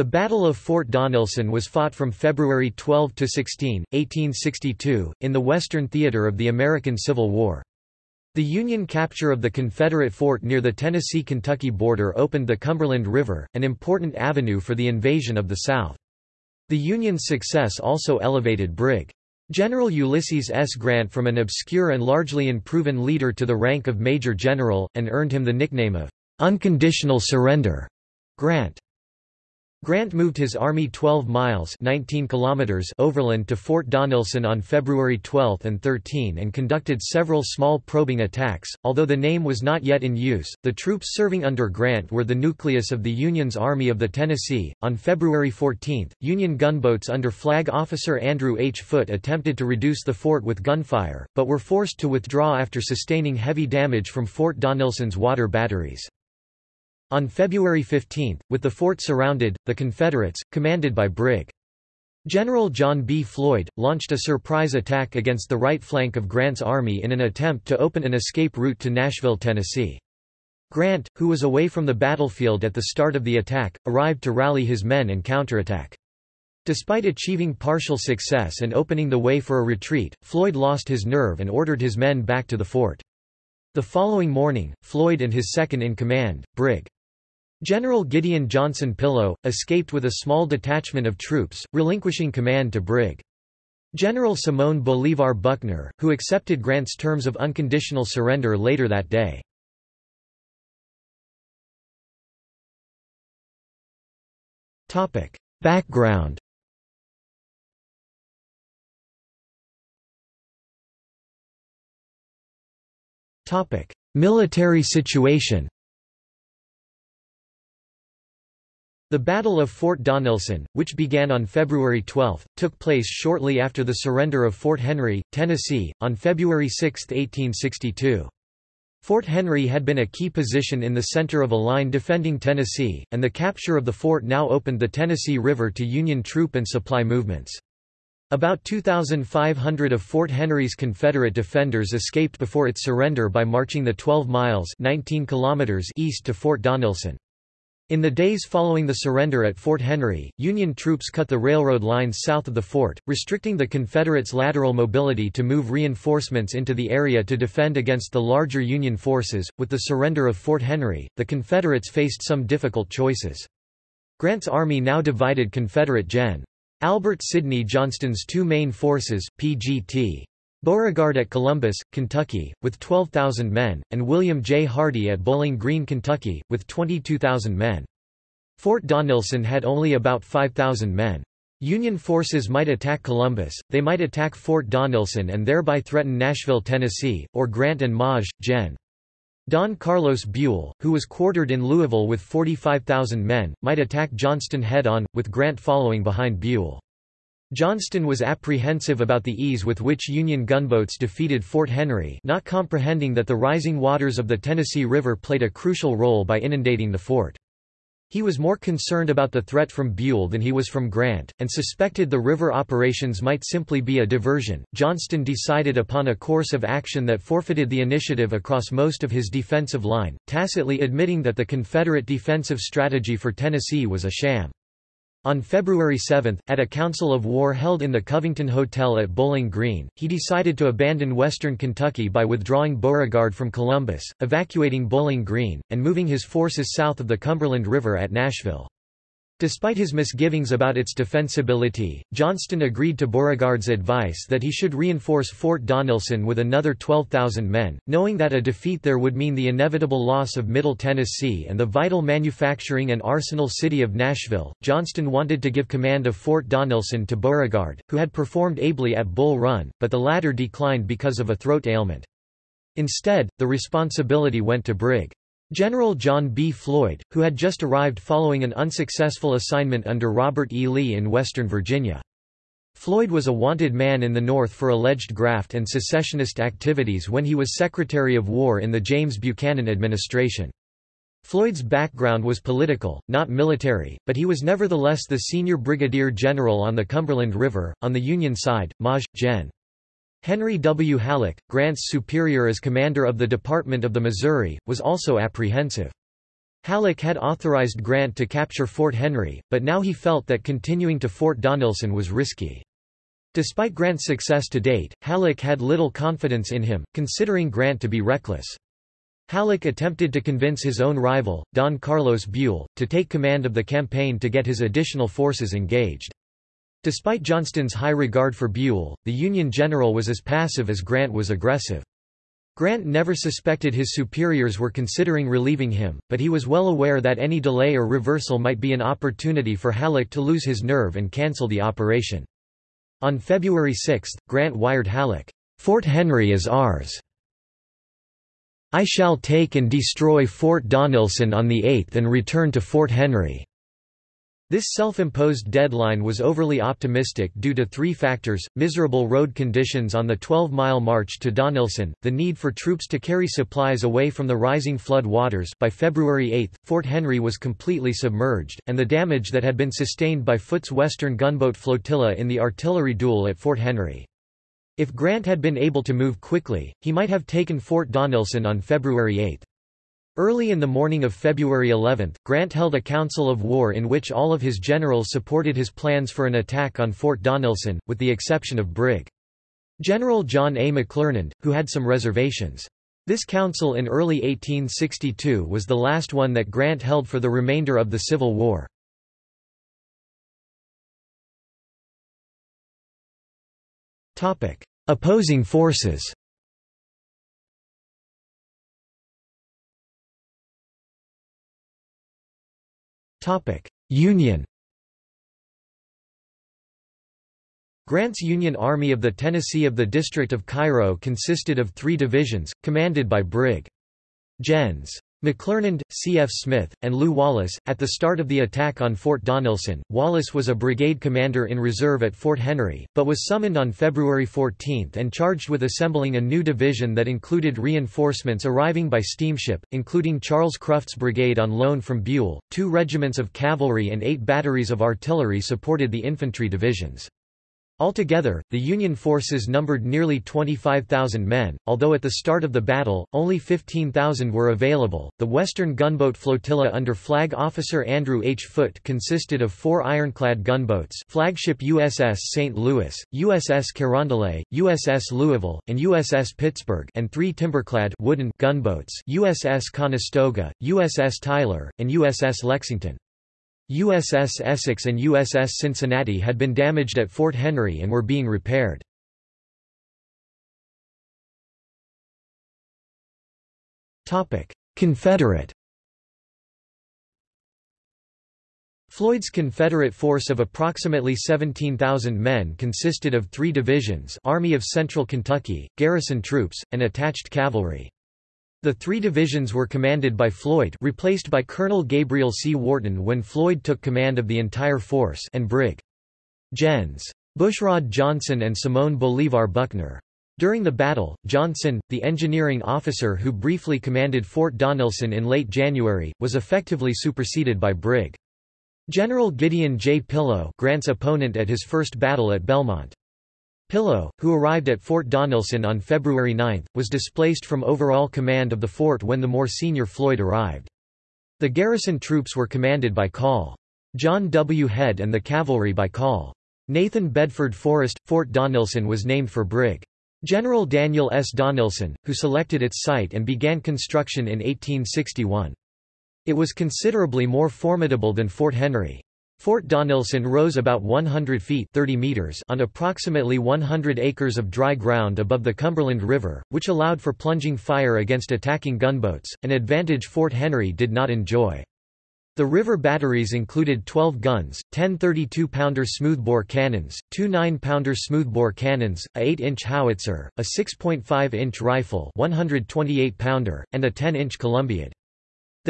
The Battle of Fort Donelson was fought from February 12 to 16, 1862, in the Western Theater of the American Civil War. The Union capture of the Confederate fort near the Tennessee-Kentucky border opened the Cumberland River, an important avenue for the invasion of the South. The Union's success also elevated Brig. General Ulysses S. Grant from an obscure and largely unproven leader to the rank of Major General, and earned him the nickname of "'Unconditional Surrender' Grant. Grant moved his army 12 miles 19 kilometers overland to Fort Donelson on February 12 and 13 and conducted several small probing attacks. Although the name was not yet in use, the troops serving under Grant were the nucleus of the Union's Army of the Tennessee. On February 14, Union gunboats under Flag Officer Andrew H. Foote attempted to reduce the fort with gunfire, but were forced to withdraw after sustaining heavy damage from Fort Donelson's water batteries. On February 15, with the fort surrounded, the Confederates, commanded by Brig. General John B. Floyd, launched a surprise attack against the right flank of Grant's army in an attempt to open an escape route to Nashville, Tennessee. Grant, who was away from the battlefield at the start of the attack, arrived to rally his men and counterattack. Despite achieving partial success and opening the way for a retreat, Floyd lost his nerve and ordered his men back to the fort. The following morning, Floyd and his second-in-command, Brig. General Gideon Johnson Pillow, escaped with a small detachment of troops, relinquishing command to Brig. General Simón Bolívar Buckner, who accepted Grant's terms of unconditional surrender later that day. Background Military situation The Battle of Fort Donelson, which began on February 12, took place shortly after the surrender of Fort Henry, Tennessee, on February 6, 1862. Fort Henry had been a key position in the center of a line defending Tennessee, and the capture of the fort now opened the Tennessee River to Union troop and supply movements. About 2,500 of Fort Henry's Confederate defenders escaped before its surrender by marching the 12 miles 19 kilometers east to Fort Donelson. In the days following the surrender at Fort Henry, Union troops cut the railroad lines south of the fort, restricting the Confederates' lateral mobility to move reinforcements into the area to defend against the larger Union forces. With the surrender of Fort Henry, the Confederates faced some difficult choices. Grant's army now divided Confederate Gen. Albert Sidney Johnston's two main forces, PGT. Beauregard at Columbus, Kentucky, with 12,000 men, and William J. Hardee at Bowling Green, Kentucky, with 22,000 men. Fort Donelson had only about 5,000 men. Union forces might attack Columbus, they might attack Fort Donelson and thereby threaten Nashville, Tennessee, or Grant and Maj. Gen. Don Carlos Buell, who was quartered in Louisville with 45,000 men, might attack Johnston head-on, with Grant following behind Buell. Johnston was apprehensive about the ease with which Union gunboats defeated Fort Henry not comprehending that the rising waters of the Tennessee River played a crucial role by inundating the fort. He was more concerned about the threat from Buell than he was from Grant, and suspected the river operations might simply be a diversion. Johnston decided upon a course of action that forfeited the initiative across most of his defensive line, tacitly admitting that the Confederate defensive strategy for Tennessee was a sham. On February 7, at a council of war held in the Covington Hotel at Bowling Green, he decided to abandon western Kentucky by withdrawing Beauregard from Columbus, evacuating Bowling Green, and moving his forces south of the Cumberland River at Nashville. Despite his misgivings about its defensibility, Johnston agreed to Beauregard's advice that he should reinforce Fort Donelson with another 12,000 men, knowing that a defeat there would mean the inevitable loss of Middle Tennessee and the vital manufacturing and arsenal city of Nashville. Johnston wanted to give command of Fort Donelson to Beauregard, who had performed ably at Bull Run, but the latter declined because of a throat ailment. Instead, the responsibility went to Brig. General John B. Floyd, who had just arrived following an unsuccessful assignment under Robert E. Lee in Western Virginia. Floyd was a wanted man in the North for alleged graft and secessionist activities when he was Secretary of War in the James Buchanan administration. Floyd's background was political, not military, but he was nevertheless the senior brigadier general on the Cumberland River. On the Union side, Maj. Gen. Henry W. Halleck, Grant's superior as commander of the Department of the Missouri, was also apprehensive. Halleck had authorized Grant to capture Fort Henry, but now he felt that continuing to Fort Donelson was risky. Despite Grant's success to date, Halleck had little confidence in him, considering Grant to be reckless. Halleck attempted to convince his own rival, Don Carlos Buell, to take command of the campaign to get his additional forces engaged. Despite Johnston's high regard for Buell, the Union general was as passive as Grant was aggressive. Grant never suspected his superiors were considering relieving him, but he was well aware that any delay or reversal might be an opportunity for Halleck to lose his nerve and cancel the operation. On February 6, Grant wired Halleck, "'Fort Henry is ours. I shall take and destroy Fort Donelson on the 8th and return to Fort Henry." This self-imposed deadline was overly optimistic due to three factors, miserable road conditions on the 12-mile march to Donelson, the need for troops to carry supplies away from the rising flood waters by February 8, Fort Henry was completely submerged, and the damage that had been sustained by Foote's Western gunboat flotilla in the artillery duel at Fort Henry. If Grant had been able to move quickly, he might have taken Fort Donelson on February 8. Early in the morning of February 11, Grant held a council of war in which all of his generals supported his plans for an attack on Fort Donelson, with the exception of Brig. General John A. McClernand, who had some reservations. This council in early 1862 was the last one that Grant held for the remainder of the Civil War. Opposing forces Union Grant's Union Army of the Tennessee of the District of Cairo consisted of three divisions, commanded by Brig. Gens. McClernand, C. F. Smith, and Lew Wallace. At the start of the attack on Fort Donelson, Wallace was a brigade commander in reserve at Fort Henry, but was summoned on February 14 and charged with assembling a new division that included reinforcements arriving by steamship, including Charles Cruft's brigade on loan from Buell. Two regiments of cavalry and eight batteries of artillery supported the infantry divisions. Altogether, the Union forces numbered nearly 25,000 men, although at the start of the battle, only 15,000 were available. The Western gunboat flotilla under Flag Officer Andrew H. Foote consisted of four ironclad gunboats flagship USS St. Louis, USS Carondelet, USS Louisville, and USS Pittsburgh and three timberclad wooden gunboats USS Conestoga, USS Tyler, and USS Lexington. USS Essex and USS Cincinnati had been damaged at Fort Henry and were being repaired. Confederate Floyd's Confederate force of approximately 17,000 men consisted of three divisions Army of Central Kentucky, garrison troops, and attached cavalry. The three divisions were commanded by Floyd replaced by Colonel Gabriel C. Wharton when Floyd took command of the entire force and Brig. Gens. Bushrod Johnson and Simon Bolivar Buckner. During the battle, Johnson, the engineering officer who briefly commanded Fort Donelson in late January, was effectively superseded by Brig. General Gideon J. Pillow Grant's opponent at his first battle at Belmont. Pillow, who arrived at Fort Donelson on February 9, was displaced from overall command of the fort when the more senior Floyd arrived. The garrison troops were commanded by Col. John W. Head and the cavalry by Col. Nathan Bedford Forrest. Fort Donelson was named for Brig. General Daniel S. Donelson, who selected its site and began construction in 1861. It was considerably more formidable than Fort Henry. Fort Donelson rose about 100 feet 30 meters on approximately 100 acres of dry ground above the Cumberland River, which allowed for plunging fire against attacking gunboats, an advantage Fort Henry did not enjoy. The river batteries included 12 guns, 10 32-pounder smoothbore cannons, two 9-pounder smoothbore cannons, a 8-inch howitzer, a 6.5-inch rifle 128-pounder, and a 10-inch columbiad.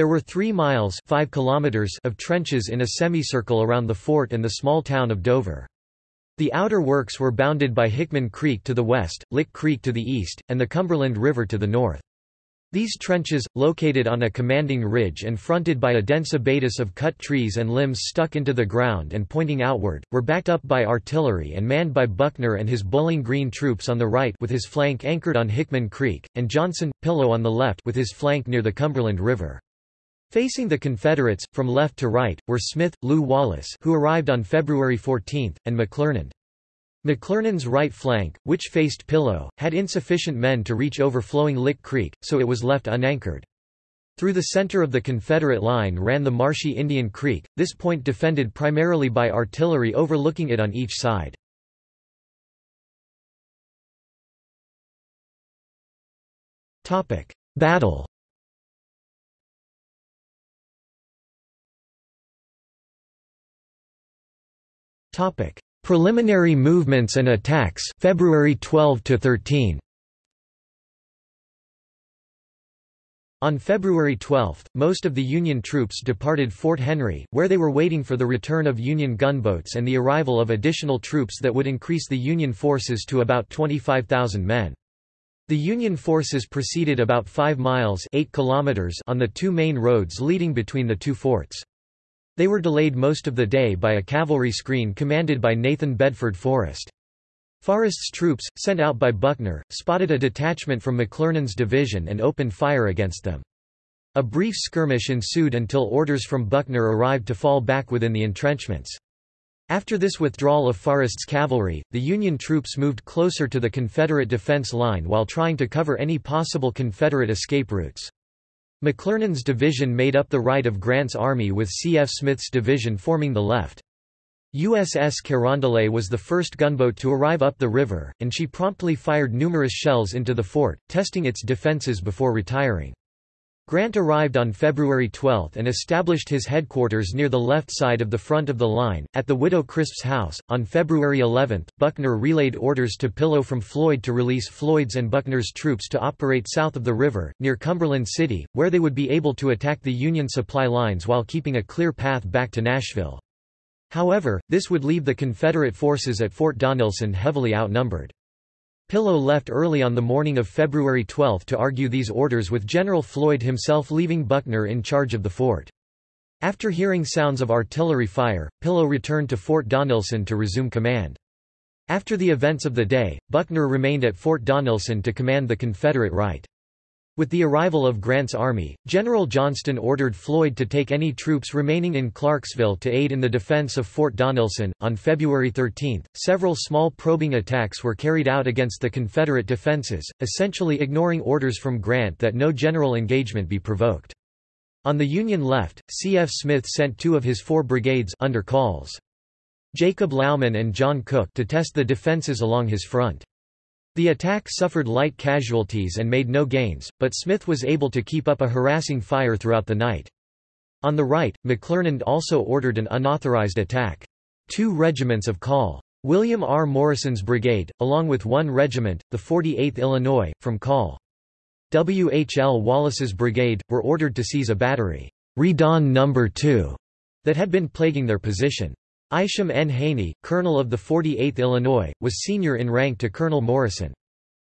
There were three miles 5 kilometers of trenches in a semicircle around the fort and the small town of Dover. The outer works were bounded by Hickman Creek to the west, Lick Creek to the east, and the Cumberland River to the north. These trenches, located on a commanding ridge and fronted by a dense abatis of cut trees and limbs stuck into the ground and pointing outward, were backed up by artillery and manned by Buckner and his Bowling Green troops on the right with his flank anchored on Hickman Creek, and Johnson, Pillow on the left with his flank near the Cumberland River. Facing the Confederates, from left to right, were Smith, Lew Wallace who arrived on February 14, and McClernand. McClernand's right flank, which faced Pillow, had insufficient men to reach overflowing Lick Creek, so it was left unanchored. Through the center of the Confederate line ran the marshy Indian Creek, this point defended primarily by artillery overlooking it on each side. Battle Topic: Preliminary movements and attacks February 12 to 13. On February 12, most of the Union troops departed Fort Henry, where they were waiting for the return of Union gunboats and the arrival of additional troops that would increase the Union forces to about 25,000 men. The Union forces proceeded about 5 miles 8 kilometers on the two main roads leading between the two forts. They were delayed most of the day by a cavalry screen commanded by Nathan Bedford Forrest. Forrest's troops, sent out by Buckner, spotted a detachment from McClernand's division and opened fire against them. A brief skirmish ensued until orders from Buckner arrived to fall back within the entrenchments. After this withdrawal of Forrest's cavalry, the Union troops moved closer to the Confederate defense line while trying to cover any possible Confederate escape routes. McClernand's division made up the right of Grant's army with C. F. Smith's division forming the left. USS Carondelet was the first gunboat to arrive up the river, and she promptly fired numerous shells into the fort, testing its defenses before retiring. Grant arrived on February 12 and established his headquarters near the left side of the front of the line, at the Widow Crisp's house. On February 11, Buckner relayed orders to Pillow from Floyd to release Floyd's and Buckner's troops to operate south of the river, near Cumberland City, where they would be able to attack the Union supply lines while keeping a clear path back to Nashville. However, this would leave the Confederate forces at Fort Donelson heavily outnumbered. Pillow left early on the morning of February 12 to argue these orders with General Floyd himself leaving Buckner in charge of the fort. After hearing sounds of artillery fire, Pillow returned to Fort Donelson to resume command. After the events of the day, Buckner remained at Fort Donelson to command the Confederate right. With the arrival of Grant's army, General Johnston ordered Floyd to take any troops remaining in Clarksville to aid in the defense of Fort Donelson. On February 13, several small probing attacks were carried out against the Confederate defenses, essentially ignoring orders from Grant that no general engagement be provoked. On the Union left, C. F. Smith sent two of his four brigades under calls. Jacob Lauman and John Cook to test the defenses along his front. The attack suffered light casualties and made no gains, but Smith was able to keep up a harassing fire throughout the night. On the right, McClernand also ordered an unauthorized attack. Two regiments of Col. William R. Morrison's brigade, along with one regiment, the 48th Illinois, from Col. W. H. L. Wallace's brigade, were ordered to seize a battery, Redan No. 2, that had been plaguing their position. Isham N. Haynie, colonel of the 48th Illinois, was senior in rank to Colonel Morrison.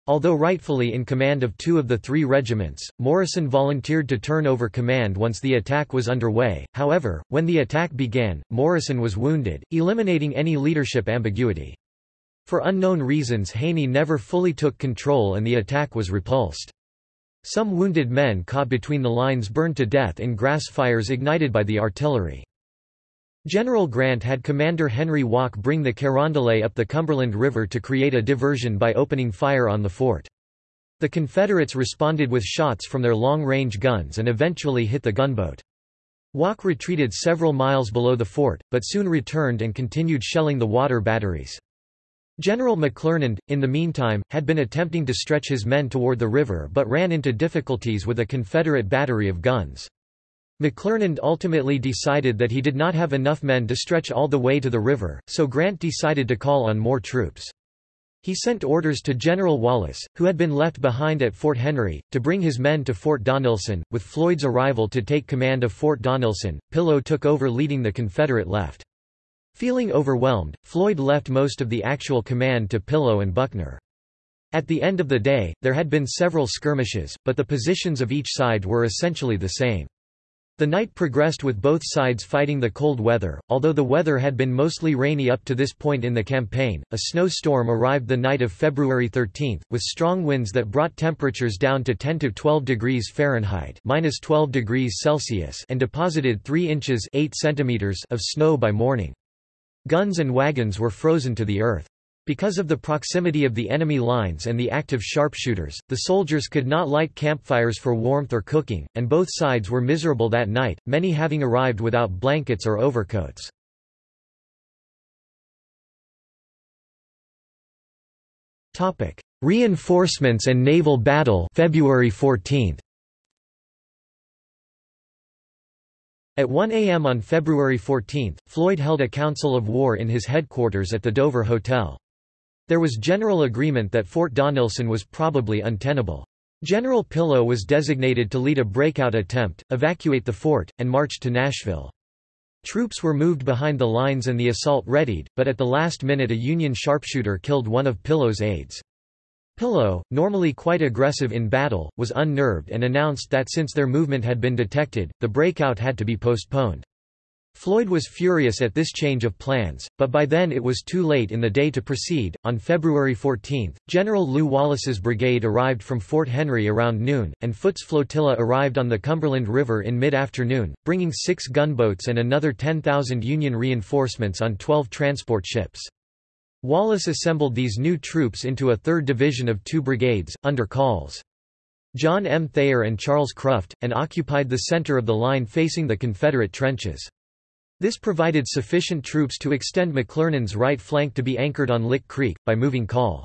Although rightfully in command of two of the three regiments, Morrison volunteered to turn over command once the attack was underway, however, when the attack began, Morrison was wounded, eliminating any leadership ambiguity. For unknown reasons Haynie never fully took control and the attack was repulsed. Some wounded men caught between the lines burned to death in grass fires ignited by the artillery. General Grant had Commander Henry Walke bring the Carondelet up the Cumberland River to create a diversion by opening fire on the fort. The Confederates responded with shots from their long-range guns and eventually hit the gunboat. Walke retreated several miles below the fort, but soon returned and continued shelling the water batteries. General McClernand, in the meantime, had been attempting to stretch his men toward the river but ran into difficulties with a Confederate battery of guns. McClernand ultimately decided that he did not have enough men to stretch all the way to the river, so Grant decided to call on more troops. He sent orders to General Wallace, who had been left behind at Fort Henry, to bring his men to Fort Donelson. With Floyd's arrival to take command of Fort Donelson, Pillow took over leading the Confederate left. Feeling overwhelmed, Floyd left most of the actual command to Pillow and Buckner. At the end of the day, there had been several skirmishes, but the positions of each side were essentially the same. The night progressed with both sides fighting the cold weather. Although the weather had been mostly rainy up to this point in the campaign, a snowstorm arrived the night of February 13, with strong winds that brought temperatures down to 10 to 12 degrees Fahrenheit minus 12 degrees Celsius and deposited 3 inches 8 centimeters of snow by morning. Guns and wagons were frozen to the earth. Because of the proximity of the enemy lines and the active sharpshooters, the soldiers could not light campfires for warmth or cooking, and both sides were miserable that night, many having arrived without blankets or overcoats. Topic: Reinforcements and naval battle February 14. At 1 a.m. on February 14, Floyd held a council of war in his headquarters at the Dover Hotel. There was general agreement that Fort Donelson was probably untenable. General Pillow was designated to lead a breakout attempt, evacuate the fort, and march to Nashville. Troops were moved behind the lines and the assault readied, but at the last minute a Union sharpshooter killed one of Pillow's aides. Pillow, normally quite aggressive in battle, was unnerved and announced that since their movement had been detected, the breakout had to be postponed. Floyd was furious at this change of plans, but by then it was too late in the day to proceed. On February 14, General Lew Wallace's brigade arrived from Fort Henry around noon, and Foote's flotilla arrived on the Cumberland River in mid-afternoon, bringing six gunboats and another 10,000 Union reinforcements on 12 transport ships. Wallace assembled these new troops into a third division of two brigades, under Calls. John M. Thayer and Charles Cruft, and occupied the center of the line facing the Confederate trenches. This provided sufficient troops to extend McClernand's right flank to be anchored on Lick Creek, by moving Call.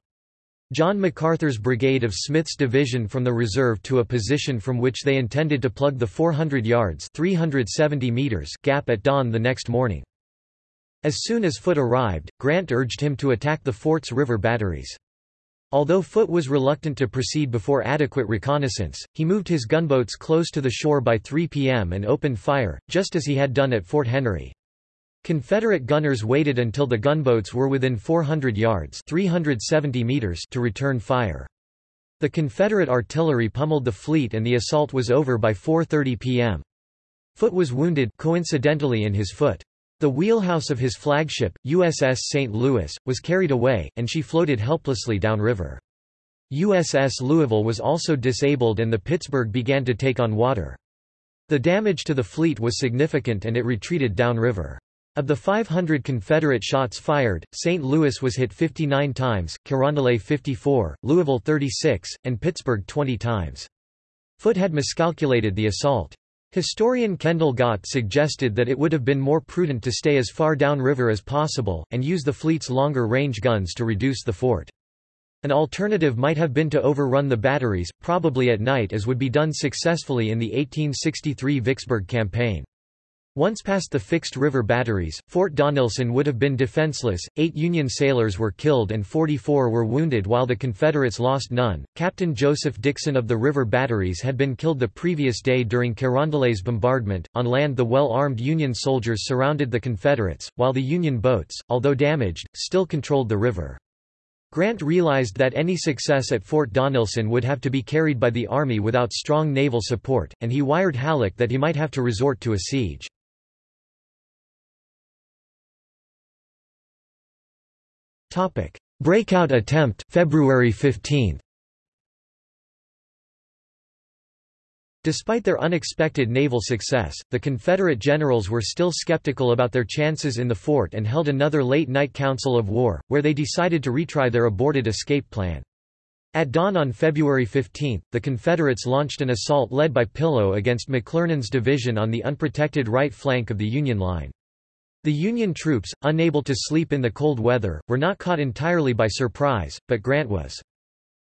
John MacArthur's brigade of Smith's division from the reserve to a position from which they intended to plug the 400 yards 370 meters gap at dawn the next morning. As soon as Foote arrived, Grant urged him to attack the fort's river batteries. Although Foote was reluctant to proceed before adequate reconnaissance, he moved his gunboats close to the shore by 3 p.m. and opened fire, just as he had done at Fort Henry. Confederate gunners waited until the gunboats were within 400 yards 370 meters to return fire. The Confederate artillery pummeled the fleet and the assault was over by 4.30 p.m. Foote was wounded coincidentally in his foot. The wheelhouse of his flagship, USS St. Louis, was carried away, and she floated helplessly downriver. USS Louisville was also disabled and the Pittsburgh began to take on water. The damage to the fleet was significant and it retreated downriver. Of the 500 Confederate shots fired, St. Louis was hit 59 times, Carondelet 54, Louisville 36, and Pittsburgh 20 times. Foote had miscalculated the assault. Historian Kendall Gott suggested that it would have been more prudent to stay as far downriver as possible, and use the fleet's longer-range guns to reduce the fort. An alternative might have been to overrun the batteries, probably at night as would be done successfully in the 1863 Vicksburg campaign. Once past the fixed river batteries, Fort Donelson would have been defenseless. Eight Union sailors were killed and 44 were wounded while the Confederates lost none. Captain Joseph Dixon of the river batteries had been killed the previous day during Carondelet's bombardment. On land, the well armed Union soldiers surrounded the Confederates, while the Union boats, although damaged, still controlled the river. Grant realized that any success at Fort Donelson would have to be carried by the Army without strong naval support, and he wired Halleck that he might have to resort to a siege. Topic: Breakout attempt February 15. Despite their unexpected naval success, the Confederate generals were still skeptical about their chances in the fort and held another late-night council of war, where they decided to retry their aborted escape plan. At dawn on February 15, the Confederates launched an assault led by Pillow against McClernand's division on the unprotected right flank of the Union line. The Union troops, unable to sleep in the cold weather, were not caught entirely by surprise, but Grant was.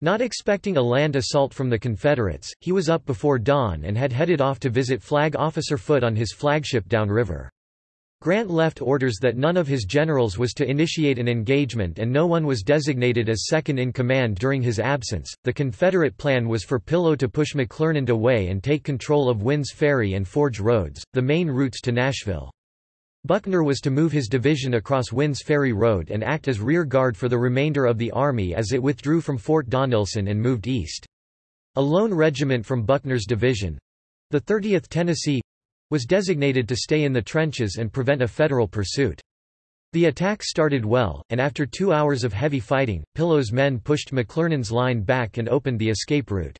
Not expecting a land assault from the Confederates, he was up before dawn and had headed off to visit Flag Officer Foote on his flagship downriver. Grant left orders that none of his generals was to initiate an engagement and no one was designated as second in command during his absence. The Confederate plan was for Pillow to push McClernand away and take control of Wynn's Ferry and Forge Roads, the main routes to Nashville. Buckner was to move his division across Wynn's Ferry Road and act as rear guard for the remainder of the army as it withdrew from Fort Donelson and moved east. A lone regiment from Buckner's division—the 30th Tennessee, was designated to stay in the trenches and prevent a federal pursuit. The attack started well, and after two hours of heavy fighting, Pillow's men pushed McClernand's line back and opened the escape route.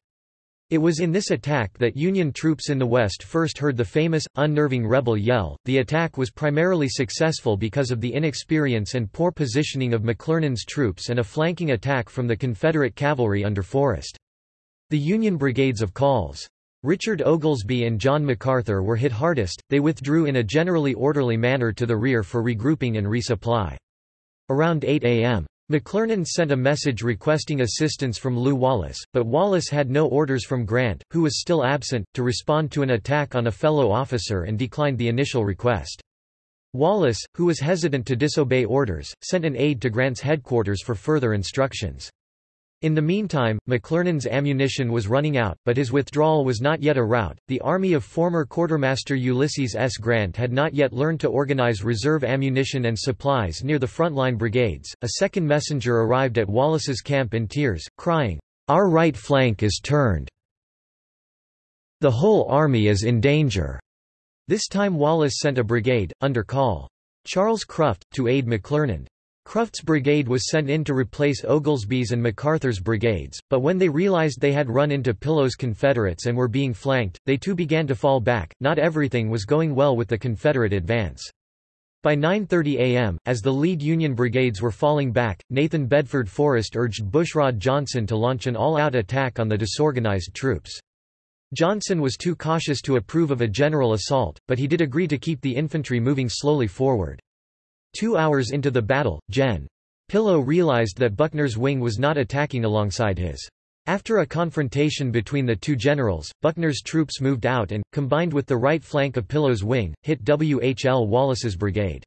It was in this attack that Union troops in the West first heard the famous, unnerving rebel yell. The attack was primarily successful because of the inexperience and poor positioning of McClernand's troops and a flanking attack from the Confederate cavalry under Forrest. The Union brigades of Calls. Richard Oglesby and John MacArthur were hit hardest, they withdrew in a generally orderly manner to the rear for regrouping and resupply. Around 8 a.m. McClernand sent a message requesting assistance from Lew Wallace, but Wallace had no orders from Grant, who was still absent, to respond to an attack on a fellow officer and declined the initial request. Wallace, who was hesitant to disobey orders, sent an aide to Grant's headquarters for further instructions. In the meantime, McClernand's ammunition was running out, but his withdrawal was not yet a rout. The army of former Quartermaster Ulysses S. Grant had not yet learned to organize reserve ammunition and supplies near the frontline brigades. A second messenger arrived at Wallace's camp in tears, crying, Our right flank is turned. The whole army is in danger. This time Wallace sent a brigade, under Call. Charles Cruft, to aid McClernand. Cruft's brigade was sent in to replace Oglesby's and MacArthur's brigades, but when they realized they had run into Pillow's Confederates and were being flanked, they too began to fall back. Not everything was going well with the Confederate advance. By 9.30 am, as the lead Union brigades were falling back, Nathan Bedford Forrest urged Bushrod Johnson to launch an all-out attack on the disorganized troops. Johnson was too cautious to approve of a general assault, but he did agree to keep the infantry moving slowly forward. Two hours into the battle, Gen. Pillow realized that Buckner's wing was not attacking alongside his. After a confrontation between the two generals, Buckner's troops moved out and, combined with the right flank of Pillow's wing, hit W. H. L. Wallace's brigade.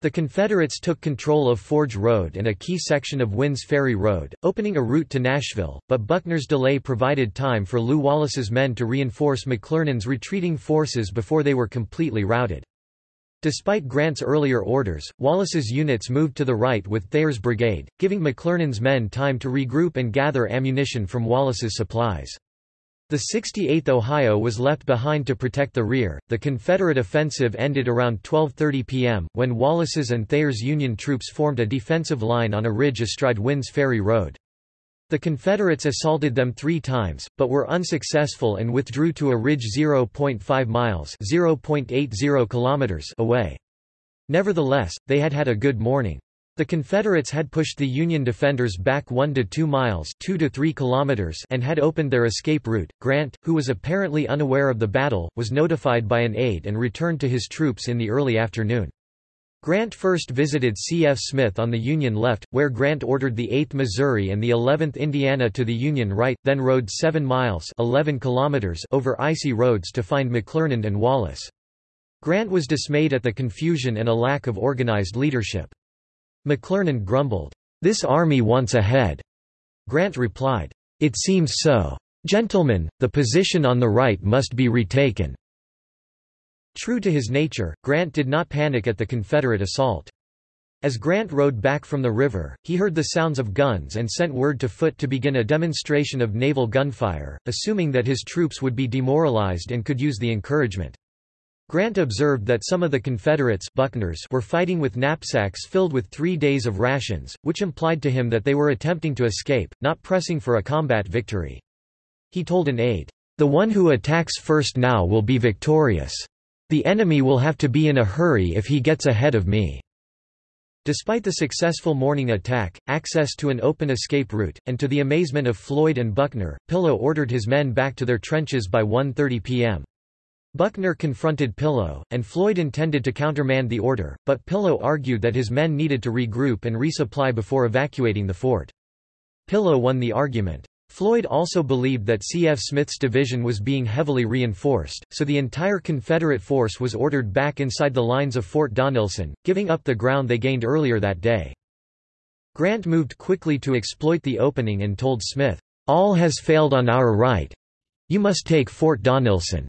The Confederates took control of Forge Road and a key section of Wynn's Ferry Road, opening a route to Nashville, but Buckner's delay provided time for Lew Wallace's men to reinforce McClernand's retreating forces before they were completely routed. Despite Grant's earlier orders, Wallace's units moved to the right with Thayer's brigade, giving McClernand's men time to regroup and gather ammunition from Wallace's supplies. The 68th Ohio was left behind to protect the rear. The Confederate offensive ended around 12:30 p.m. when Wallace's and Thayer's Union troops formed a defensive line on a ridge astride Wynn's Ferry Road. The Confederates assaulted them three times, but were unsuccessful and withdrew to a ridge 0.5 miles kilometers away. Nevertheless, they had had a good morning. The Confederates had pushed the Union defenders back 1 to 2 miles 2 to 3 kilometers and had opened their escape route. Grant, who was apparently unaware of the battle, was notified by an aide and returned to his troops in the early afternoon. Grant first visited C. F. Smith on the Union left, where Grant ordered the 8th Missouri and the 11th Indiana to the Union right, then rode 7 miles 11 kilometers over icy roads to find McClernand and Wallace. Grant was dismayed at the confusion and a lack of organized leadership. McClernand grumbled, "'This army wants a head." Grant replied, "'It seems so. Gentlemen, the position on the right must be retaken. True to his nature, Grant did not panic at the Confederate assault. As Grant rode back from the river, he heard the sounds of guns and sent word to Foote to begin a demonstration of naval gunfire, assuming that his troops would be demoralized and could use the encouragement. Grant observed that some of the Confederates Buckners were fighting with knapsacks filled with three days of rations, which implied to him that they were attempting to escape, not pressing for a combat victory. He told an aide, "The one who attacks first now will be victorious." The enemy will have to be in a hurry if he gets ahead of me. Despite the successful morning attack, access to an open escape route, and to the amazement of Floyd and Buckner, Pillow ordered his men back to their trenches by 1.30 p.m. Buckner confronted Pillow, and Floyd intended to countermand the order, but Pillow argued that his men needed to regroup and resupply before evacuating the fort. Pillow won the argument. Floyd also believed that C. F. Smith's division was being heavily reinforced, so the entire Confederate force was ordered back inside the lines of Fort Donelson, giving up the ground they gained earlier that day. Grant moved quickly to exploit the opening and told Smith, "'All has failed on our right. You must take Fort Donelson.'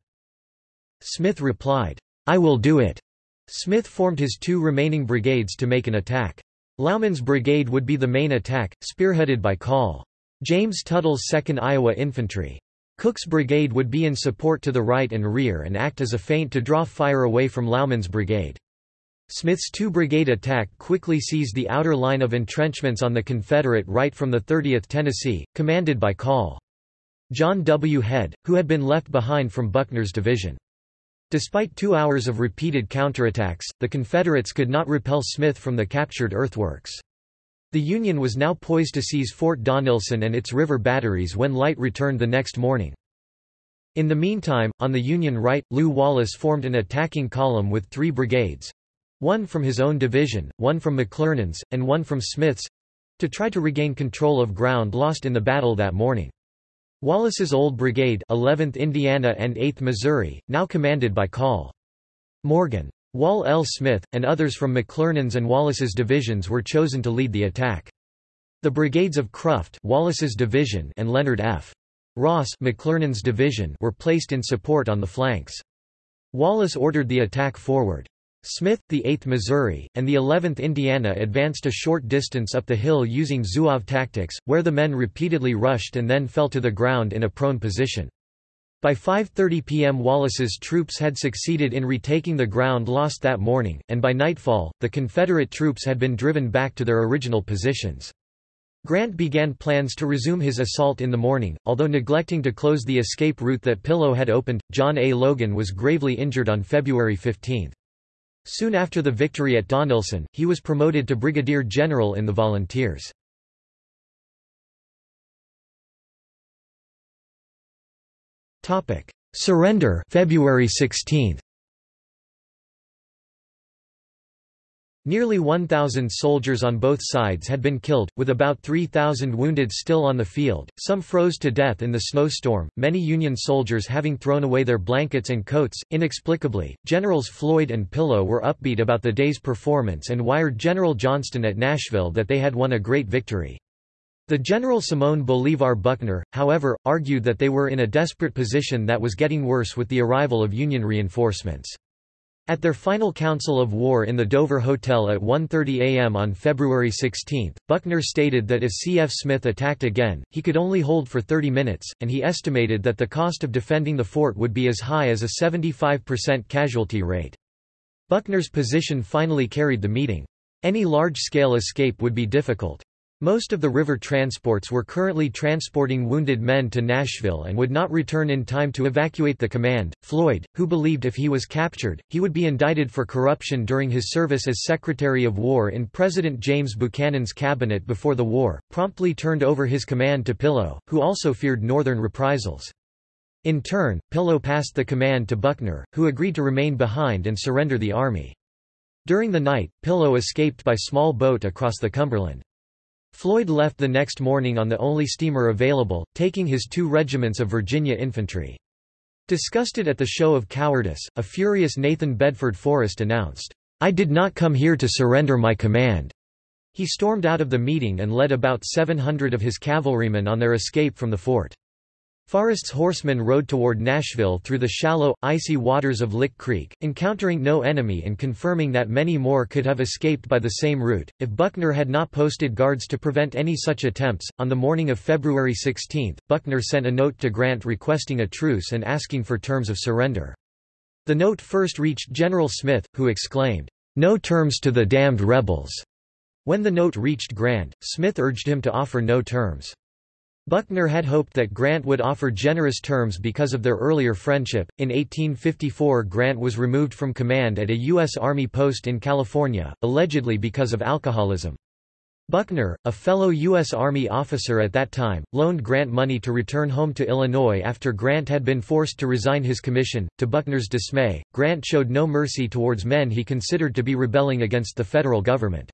Smith replied, "'I will do it.' Smith formed his two remaining brigades to make an attack. Lauman's brigade would be the main attack, spearheaded by Call. James Tuttle's 2nd Iowa Infantry. Cook's brigade would be in support to the right and rear and act as a feint to draw fire away from Lauman's brigade. Smith's two-brigade attack quickly seized the outer line of entrenchments on the Confederate right from the 30th Tennessee, commanded by Col. John W. Head, who had been left behind from Buckner's division. Despite two hours of repeated counterattacks, the Confederates could not repel Smith from the captured earthworks. The Union was now poised to seize Fort Donelson and its river batteries when light returned the next morning. In the meantime, on the Union right, Lew Wallace formed an attacking column with three brigades—one from his own division, one from McClernand's, and one from Smith's—to try to regain control of ground lost in the battle that morning. Wallace's old brigade 11th Indiana and 8th Missouri, now commanded by Col. Morgan. Wall L. Smith, and others from McClernand's and Wallace's divisions were chosen to lead the attack. The brigades of Cruft Wallace's division and Leonard F. Ross McClernand's division were placed in support on the flanks. Wallace ordered the attack forward. Smith, the 8th Missouri, and the 11th Indiana advanced a short distance up the hill using Zouave tactics, where the men repeatedly rushed and then fell to the ground in a prone position. By 5.30 p.m. Wallace's troops had succeeded in retaking the ground lost that morning, and by nightfall, the Confederate troops had been driven back to their original positions. Grant began plans to resume his assault in the morning, although neglecting to close the escape route that Pillow had opened. John A. Logan was gravely injured on February 15. Soon after the victory at Donelson, he was promoted to brigadier general in the Volunteers. Surrender February 16. Nearly 1,000 soldiers on both sides had been killed, with about 3,000 wounded still on the field, some froze to death in the snowstorm, many Union soldiers having thrown away their blankets and coats. Inexplicably, Generals Floyd and Pillow were upbeat about the day's performance and wired General Johnston at Nashville that they had won a great victory. The General Simon Bolivar Buckner, however, argued that they were in a desperate position that was getting worse with the arrival of Union reinforcements. At their final council of war in the Dover Hotel at 1.30 am on February 16, Buckner stated that if C. F. Smith attacked again, he could only hold for 30 minutes, and he estimated that the cost of defending the fort would be as high as a 75% casualty rate. Buckner's position finally carried the meeting. Any large-scale escape would be difficult. Most of the river transports were currently transporting wounded men to Nashville and would not return in time to evacuate the command. Floyd, who believed if he was captured, he would be indicted for corruption during his service as Secretary of War in President James Buchanan's cabinet before the war, promptly turned over his command to Pillow, who also feared Northern reprisals. In turn, Pillow passed the command to Buckner, who agreed to remain behind and surrender the army. During the night, Pillow escaped by small boat across the Cumberland. Floyd left the next morning on the only steamer available, taking his two regiments of Virginia infantry. Disgusted at the show of cowardice, a furious Nathan Bedford Forrest announced, "'I did not come here to surrender my command.'" He stormed out of the meeting and led about 700 of his cavalrymen on their escape from the fort. Forrest's horsemen rode toward Nashville through the shallow, icy waters of Lick Creek, encountering no enemy and confirming that many more could have escaped by the same route, if Buckner had not posted guards to prevent any such attempts. On the morning of February 16, Buckner sent a note to Grant requesting a truce and asking for terms of surrender. The note first reached General Smith, who exclaimed, No terms to the damned rebels. When the note reached Grant, Smith urged him to offer no terms. Buckner had hoped that Grant would offer generous terms because of their earlier friendship. In 1854, Grant was removed from command at a U.S. Army post in California, allegedly because of alcoholism. Buckner, a fellow U.S. Army officer at that time, loaned Grant money to return home to Illinois after Grant had been forced to resign his commission. To Buckner's dismay, Grant showed no mercy towards men he considered to be rebelling against the federal government.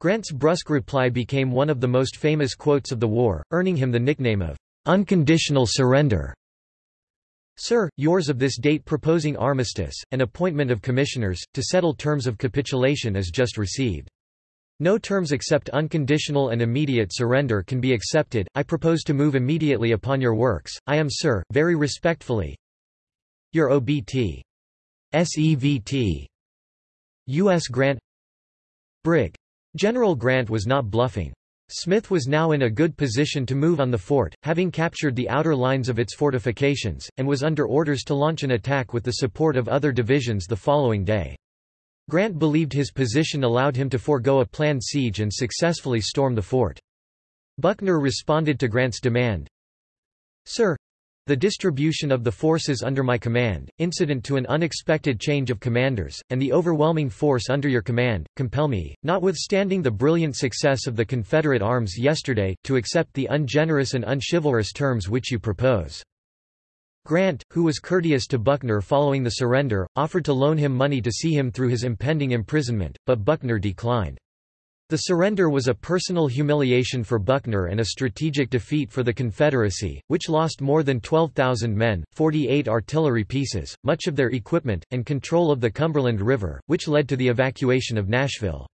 Grant's brusque reply became one of the most famous quotes of the war, earning him the nickname of unconditional surrender. Sir, yours of this date proposing armistice, and appointment of commissioners, to settle terms of capitulation is just received. No terms except unconditional and immediate surrender can be accepted. I propose to move immediately upon your works. I am, sir, very respectfully, your OBT. SEVT. U.S. Grant Brig. General Grant was not bluffing. Smith was now in a good position to move on the fort, having captured the outer lines of its fortifications, and was under orders to launch an attack with the support of other divisions the following day. Grant believed his position allowed him to forego a planned siege and successfully storm the fort. Buckner responded to Grant's demand. Sir, the distribution of the forces under my command, incident to an unexpected change of commanders, and the overwhelming force under your command, compel me, notwithstanding the brilliant success of the Confederate arms yesterday, to accept the ungenerous and unchivalrous terms which you propose. Grant, who was courteous to Buckner following the surrender, offered to loan him money to see him through his impending imprisonment, but Buckner declined. The surrender was a personal humiliation for Buckner and a strategic defeat for the Confederacy, which lost more than 12,000 men, 48 artillery pieces, much of their equipment, and control of the Cumberland River, which led to the evacuation of Nashville.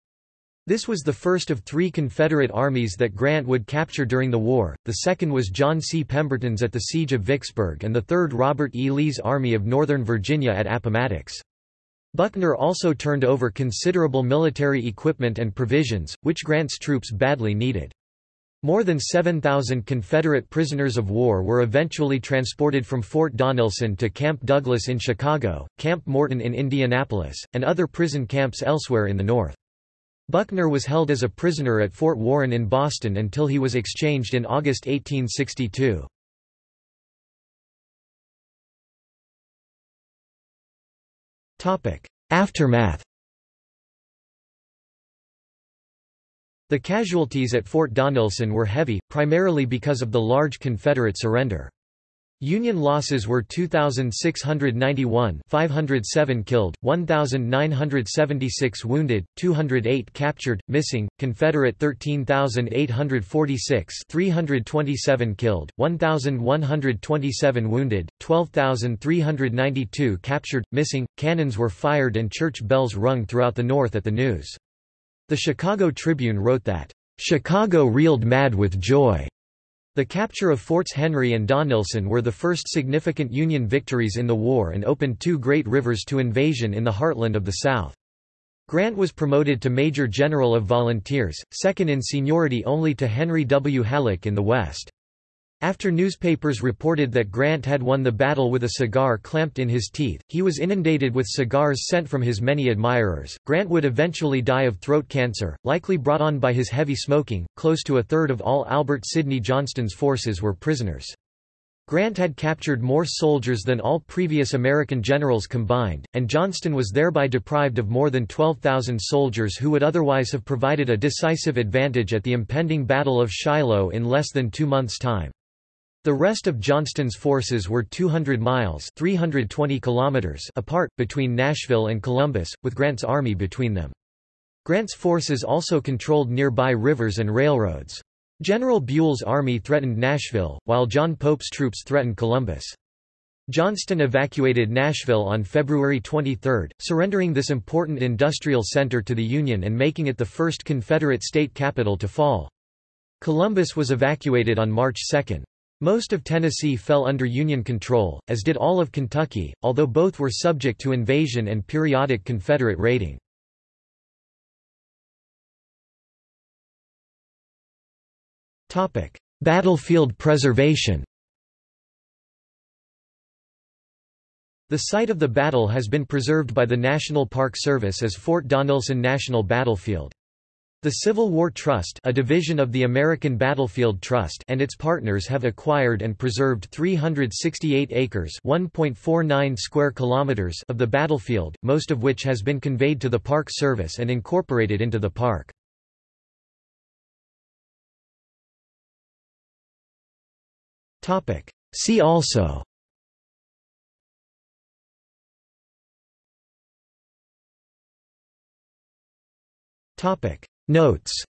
This was the first of three Confederate armies that Grant would capture during the war, the second was John C. Pemberton's at the Siege of Vicksburg and the third Robert E. Lee's Army of Northern Virginia at Appomattox. Buckner also turned over considerable military equipment and provisions, which Grant's troops badly needed. More than 7,000 Confederate prisoners of war were eventually transported from Fort Donelson to Camp Douglas in Chicago, Camp Morton in Indianapolis, and other prison camps elsewhere in the North. Buckner was held as a prisoner at Fort Warren in Boston until he was exchanged in August 1862. Aftermath The casualties at Fort Donelson were heavy, primarily because of the large Confederate surrender. Union losses were 2,691 507 killed, 1,976 wounded, 208 captured, missing, Confederate 13,846 327 killed, 1,127 wounded, 12,392 captured, missing, cannons were fired and church bells rung throughout the North at the news. The Chicago Tribune wrote that, "...Chicago reeled mad with joy." The capture of Forts Henry and Donelson were the first significant Union victories in the war and opened two great rivers to invasion in the heartland of the South. Grant was promoted to Major General of Volunteers, second in seniority only to Henry W. Halleck in the West. After newspapers reported that Grant had won the battle with a cigar clamped in his teeth, he was inundated with cigars sent from his many admirers. Grant would eventually die of throat cancer, likely brought on by his heavy smoking. Close to a third of all Albert Sidney Johnston's forces were prisoners. Grant had captured more soldiers than all previous American generals combined, and Johnston was thereby deprived of more than 12,000 soldiers who would otherwise have provided a decisive advantage at the impending Battle of Shiloh in less than two months' time. The rest of Johnston's forces were 200 miles 320 kilometers apart, between Nashville and Columbus, with Grant's army between them. Grant's forces also controlled nearby rivers and railroads. General Buell's army threatened Nashville, while John Pope's troops threatened Columbus. Johnston evacuated Nashville on February 23, surrendering this important industrial center to the Union and making it the first Confederate state capital to fall. Columbus was evacuated on March 2. Most of Tennessee fell under Union control, as did all of Kentucky, although both were subject to invasion and periodic Confederate raiding. Battlefield preservation The site of the battle has been preserved by the National Park Service as Fort Donelson National Battlefield. The Civil War Trust a division of the American Battlefield Trust and its partners have acquired and preserved 368 acres square kilometers of the battlefield, most of which has been conveyed to the Park Service and incorporated into the park. See also Topic Notes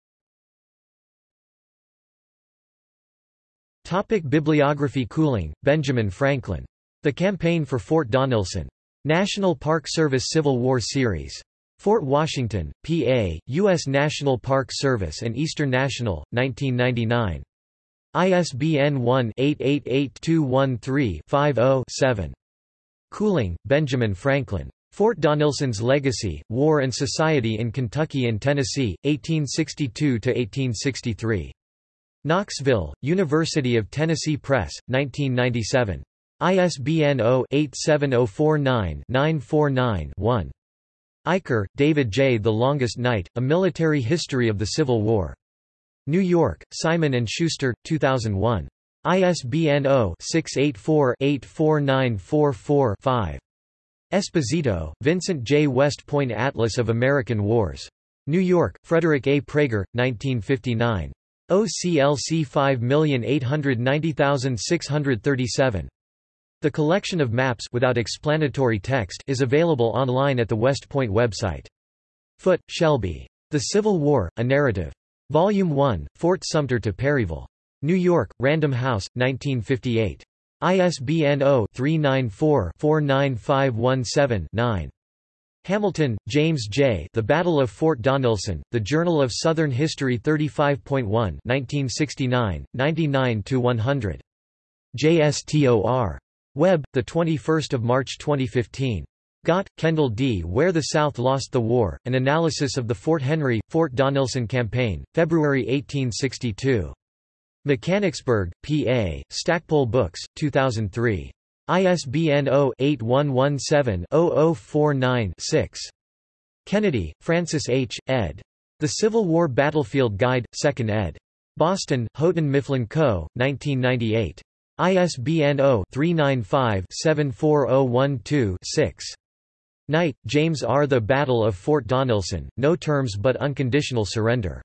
Topic Bibliography Cooling, Benjamin Franklin. The Campaign for Fort Donelson. National Park Service Civil War Series. Fort Washington, PA, U.S. National Park Service and Eastern National, 1999. ISBN 1-888213-50-7. Cooling, Benjamin Franklin. Fort Donelson's Legacy, War and Society in Kentucky and Tennessee, 1862–1863. Knoxville, University of Tennessee Press, 1997. ISBN 0-87049-949-1. Eicher, David J. The Longest Night, A Military History of the Civil War. New York, Simon & Schuster, 2001. ISBN 0-684-84944-5. Esposito, Vincent J. West Point Atlas of American Wars. New York, Frederick A. Praeger, 1959. OCLC 5890637. The collection of maps without explanatory text is available online at the West Point website. Foote, Shelby. The Civil War, A Narrative. Volume 1, Fort Sumter to Perryville. New York, Random House, 1958. ISBN 0-394-49517-9. Hamilton, James J. The Battle of Fort Donelson, The Journal of Southern History 35.1 1969, 99–100. JSTOR. Web, 21 March 2015. Gott, Kendall D. Where the South Lost the War, An Analysis of the Fort Henry, Fort Donelson Campaign, February 1862. Mechanicsburg, PA, Stackpole Books, 2003. ISBN 0-8117-0049-6. Kennedy, Frances H., ed. The Civil War Battlefield Guide, 2nd ed. Boston, Houghton Mifflin Co., 1998. ISBN 0-395-74012-6. Knight, James R. The Battle of Fort Donelson, No Terms but Unconditional Surrender.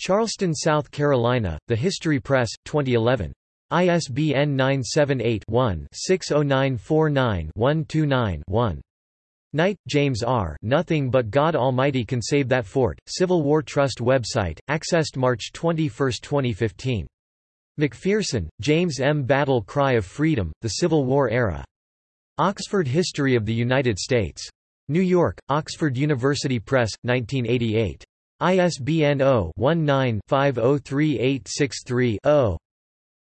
Charleston, South Carolina, The History Press, 2011. ISBN 978-1-60949-129-1. Knight, James R. Nothing but God Almighty Can Save That Fort, Civil War Trust website, accessed March 21, 2015. McPherson, James M. Battle Cry of Freedom, The Civil War Era. Oxford History of the United States. New York, Oxford University Press, 1988. ISBN 0-19-503863-0.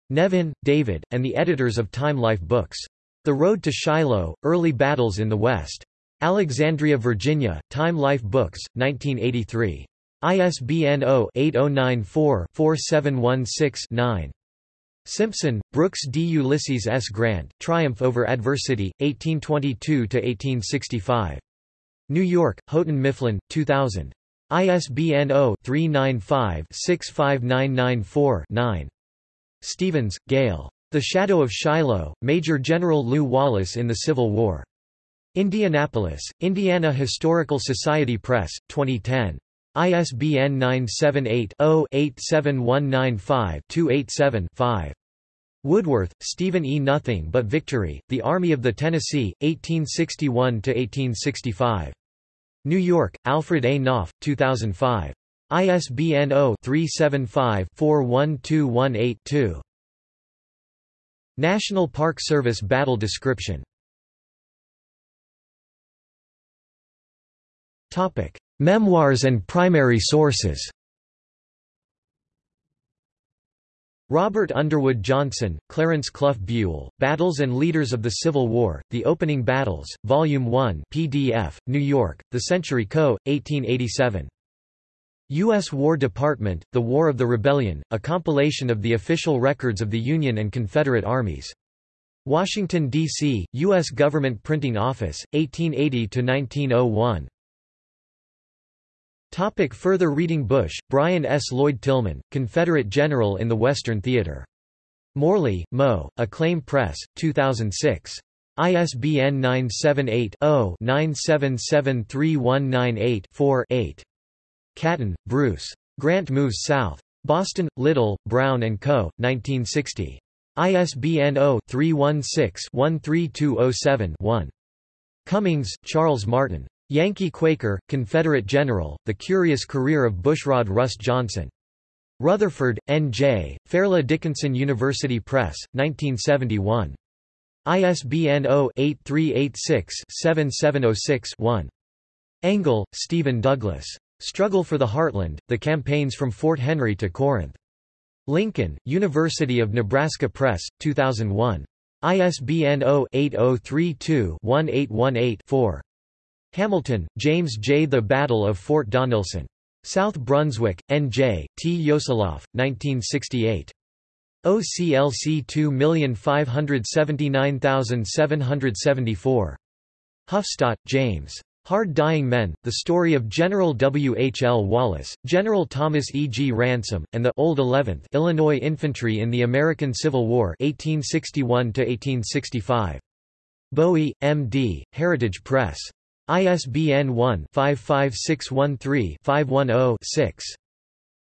Nevin, David, and the editors of Time Life Books. The Road to Shiloh, Early Battles in the West. Alexandria, Virginia, Time Life Books, 1983. ISBN 0-8094-4716-9. Simpson, Brooks D. Ulysses S. Grant, Triumph over Adversity, 1822–1865. New York, Houghton Mifflin, 2000. ISBN 0-395-65994-9. Stephens, Gail. The Shadow of Shiloh, Major General Lew Wallace in the Civil War. Indianapolis, Indiana Historical Society Press, 2010. ISBN 978-0-87195-287-5. Woodworth, Stephen E. Nothing But Victory, The Army of the Tennessee, 1861–1865. New York, Alfred A. Knopf, 2005. ISBN 0-375-41218-2. National Park Service Battle Description Memoirs and primary sources Robert Underwood Johnson, Clarence Clough Buel, Battles and Leaders of the Civil War, The Opening Battles, Volume 1 PDF, New York, The Century Co., 1887. U.S. War Department, The War of the Rebellion, a compilation of the official records of the Union and Confederate armies. Washington, D.C., U.S. Government Printing Office, 1880–1901. Topic further reading Bush, Bryan S. Lloyd Tilghman, Confederate General in the Western Theater. Morley, Mo, Acclaim Press, 2006. ISBN 978-0-9773198-4-8. Catton, Bruce. Grant Moves South. Boston, Little, Brown & Co., 1960. ISBN 0-316-13207-1. Cummings, Charles Martin. Yankee Quaker, Confederate General, The Curious Career of Bushrod Rust Johnson. Rutherford, N.J., Fairleigh Dickinson University Press, 1971. ISBN 0-8386-7706-1. Engle, Stephen Douglas. Struggle for the Heartland, The Campaigns from Fort Henry to Corinth. Lincoln, University of Nebraska Press, 2001. ISBN 0-8032-1818-4. Hamilton, James J. The Battle of Fort Donelson. South Brunswick, N.J., T. Yoseloff, 1968. OCLC 2579774. Huffstodt, James. Hard Dying Men, The Story of General W. H. L. Wallace, General Thomas E. G. Ransom, and the Old 11th Illinois Infantry in the American Civil War 1861–1865. Bowie, M.D., Heritage Press. ISBN 1-55613-510-6.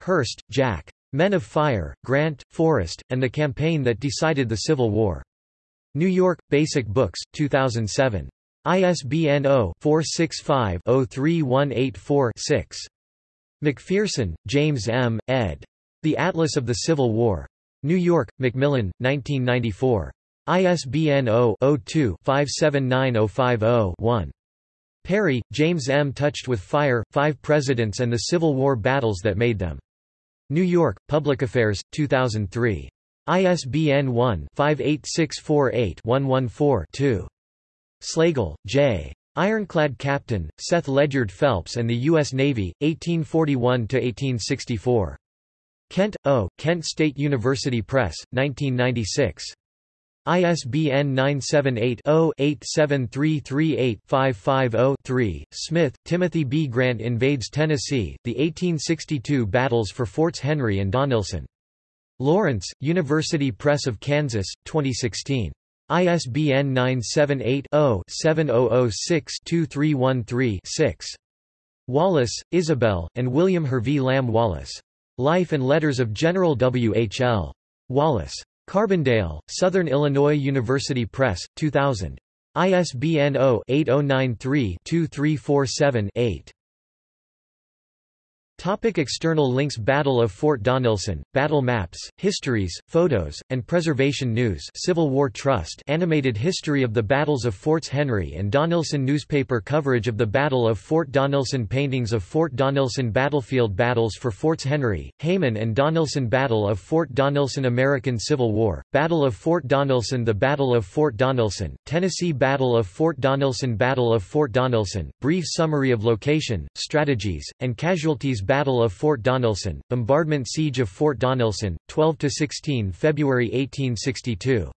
Hurst, Jack. Men of Fire, Grant, Forrest, and the Campaign That Decided the Civil War. New York, Basic Books, 2007. ISBN 0-465-03184-6. McPherson, James M., ed. The Atlas of the Civil War. New York, Macmillan, 1994. ISBN 0-02-579050-1. Perry, James M. Touched with Fire, Five Presidents and the Civil War Battles That Made Them. New York, Public Affairs, 2003. ISBN 1-58648-114-2. Slagle, J. Ironclad Captain, Seth Ledyard Phelps and the U.S. Navy, 1841–1864. Kent, O., Kent State University Press, 1996. ISBN 978-0-87338-550-3. Smith, Timothy B. Grant Invades Tennessee, The 1862 Battles for Forts Henry and Donelson. Lawrence, University Press of Kansas, 2016. ISBN 978-0-7006-2313-6. Wallace, Isabel, and William Hervey Lamb Wallace. Life and Letters of General W. H. L. Wallace. Carbondale, Southern Illinois University Press, 2000. ISBN 0-8093-2347-8. Topic external links Battle of Fort Donelson, battle maps, histories, photos, and preservation news Civil War Trust animated history of the battles of Forts Henry and Donelson newspaper coverage of the Battle of Fort Donelson paintings of Fort Donelson battlefield battles for Forts Henry, Heiman and Donelson Battle of Fort Donelson American Civil War, Battle of Fort Donelson The Battle of Fort Donelson, Tennessee Battle of Fort Donelson Battle of Fort Donelson, brief summary of location, strategies, and casualties Battle of Fort Donelson, bombardment siege of Fort Donelson, 12–16 February 1862